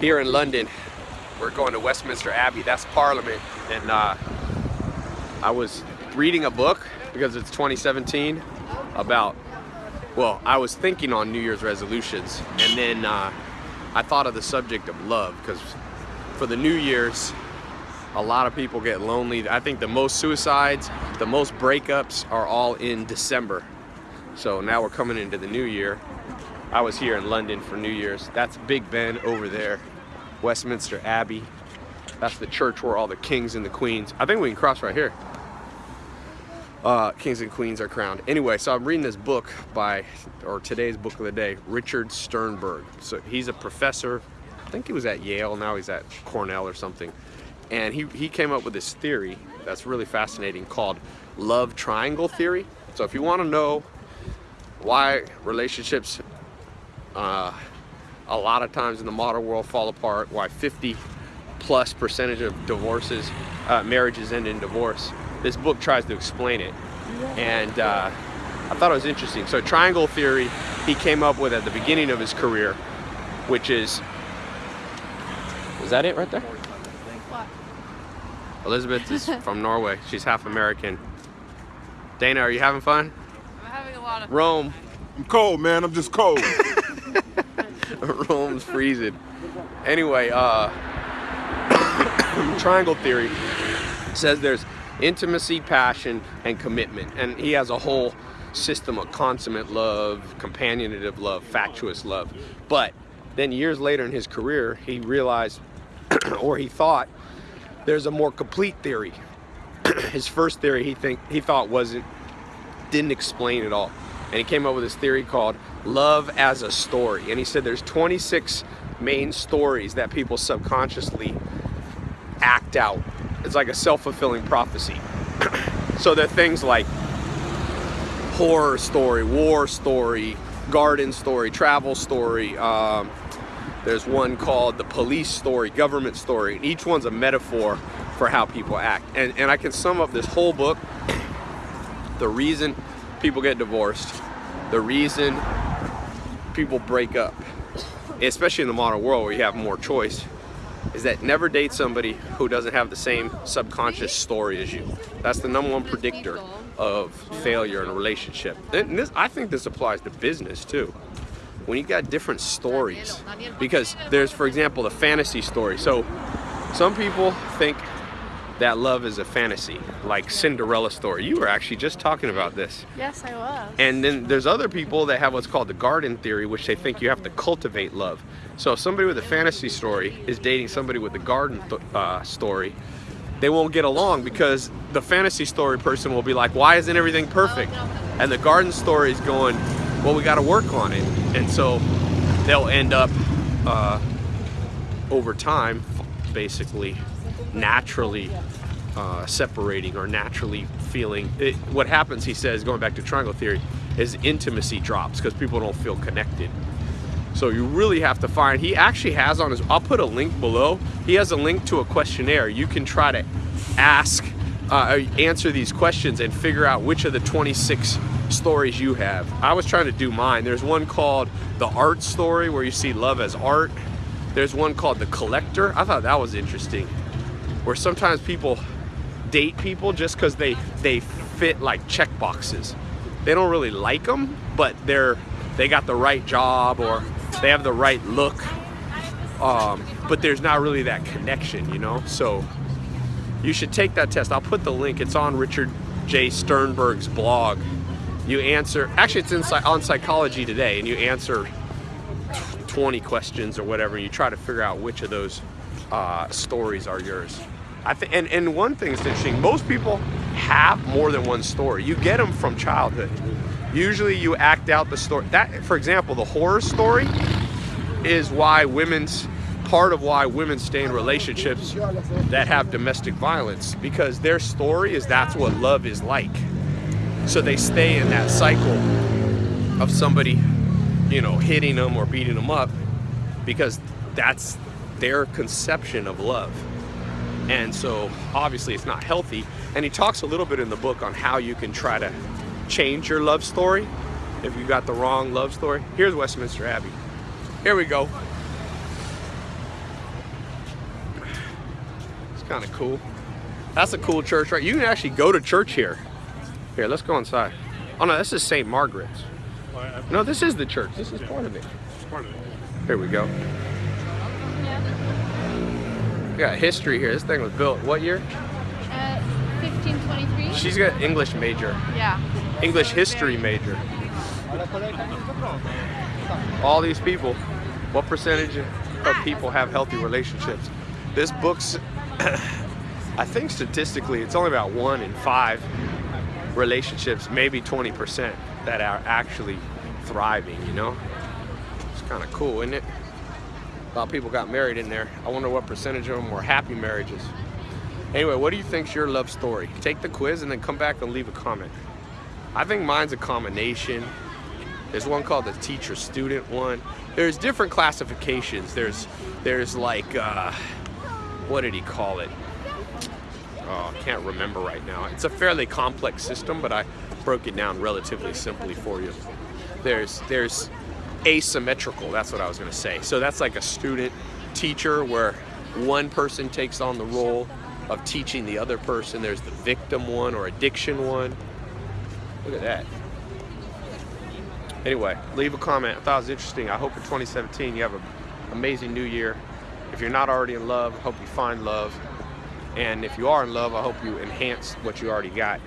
here in London. We're going to Westminster Abbey. That's Parliament. And uh, I was reading a book because it's 2017 about, well, I was thinking on New Year's resolutions. And then uh, I thought of the subject of love because for the New Year's, a lot of people get lonely. I think the most suicides, the most breakups are all in December. So now we're coming into the new year. I was here in London for New Year's. That's Big Ben over there, Westminster Abbey. That's the church where all the kings and the queens, I think we can cross right here. Uh, kings and queens are crowned. Anyway, so I'm reading this book by, or today's book of the day, Richard Sternberg. So he's a professor, I think he was at Yale, now he's at Cornell or something. And he, he came up with this theory that's really fascinating called love triangle theory. So if you want to know why relationships uh, a lot of times in the modern world fall apart, why 50 plus percentage of divorces, uh, marriages end in divorce. This book tries to explain it. And uh, I thought it was interesting. So triangle theory, he came up with at the beginning of his career, which is, is that it right there? Elizabeth is from Norway. She's half American. Dana, are you having fun? I'm having a lot of Rome. I'm cold, man. I'm just cold. Rome's freezing. Anyway, uh, triangle theory says there's intimacy, passion, and commitment. And he has a whole system of consummate love, companionative love, fatuous love. But then years later in his career, he realized, or he thought, there's a more complete theory. his first theory he think he thought wasn't didn't explain it all. And he came up with this theory called love as a story. And he said there's 26 main stories that people subconsciously act out. It's like a self-fulfilling prophecy. so there are things like horror story, war story, garden story, travel story, um, there's one called the police story, government story. Each one's a metaphor for how people act. And, and I can sum up this whole book. The reason people get divorced, the reason people break up, especially in the modern world where you have more choice, is that never date somebody who doesn't have the same subconscious story as you. That's the number one predictor of failure in a relationship. And this, I think this applies to business too when you got different stories because there's for example the fantasy story so some people think that love is a fantasy like Cinderella story. You were actually just talking about this. Yes I was. And then there's other people that have what's called the garden theory which they think you have to cultivate love. So if somebody with a fantasy story is dating somebody with a garden uh, story they won't get along because the fantasy story person will be like why isn't everything perfect? And the garden story is going well, we got to work on it. And so they'll end up uh, over time, basically, naturally uh, separating or naturally feeling. It, what happens, he says, going back to triangle theory, is intimacy drops because people don't feel connected. So you really have to find, he actually has on his, I'll put a link below. He has a link to a questionnaire. You can try to ask, uh, answer these questions and figure out which of the 26 stories you have. I was trying to do mine. There's one called The Art Story where you see love as art. There's one called The Collector. I thought that was interesting. Where sometimes people date people just because they, they fit like check boxes. They don't really like them, but they're they got the right job or they have the right look. Um, but there's not really that connection, you know? So you should take that test. I'll put the link. It's on Richard J. Sternberg's blog you answer, actually it's in, on Psychology Today, and you answer 20 questions or whatever, and you try to figure out which of those uh, stories are yours. I and, and one thing that's interesting, most people have more than one story. You get them from childhood. Usually you act out the story. That, for example, the horror story is why women's, part of why women stay in relationships that have domestic violence because their story is that's what love is like. So they stay in that cycle of somebody, you know, hitting them or beating them up because that's their conception of love. And so obviously it's not healthy. And he talks a little bit in the book on how you can try to change your love story if you got the wrong love story. Here's Westminster Abbey. Here we go. It's kind of cool. That's a cool church, right? You can actually go to church here. Here, let's go inside. Oh no, this is St. Margaret's. No, this is the church. This is part of it. Here we go. We got history here. This thing was built what year? Uh, 1523? She's got English major, yeah. English history major. All these people, what percentage of people have healthy relationships? This book's, I think statistically, it's only about one in five relationships, maybe 20% that are actually thriving, you know? It's kind of cool, isn't it? A lot of people got married in there. I wonder what percentage of them were happy marriages. Anyway, what do you think's your love story? Take the quiz and then come back and leave a comment. I think mine's a combination. There's one called the teacher-student one. There's different classifications. There's there's like uh, what did he call it? Oh, I can't remember right now. It's a fairly complex system, but I broke it down relatively simply for you. There's there's asymmetrical. That's what I was going to say. So that's like a student teacher where one person takes on the role of teaching the other person. There's the victim one or addiction one. Look at that. Anyway, leave a comment. I thought it was interesting. I hope in 2017 you have an amazing new year. If you're not already in love, I hope you find love. And if you are in love, I hope you enhance what you already got.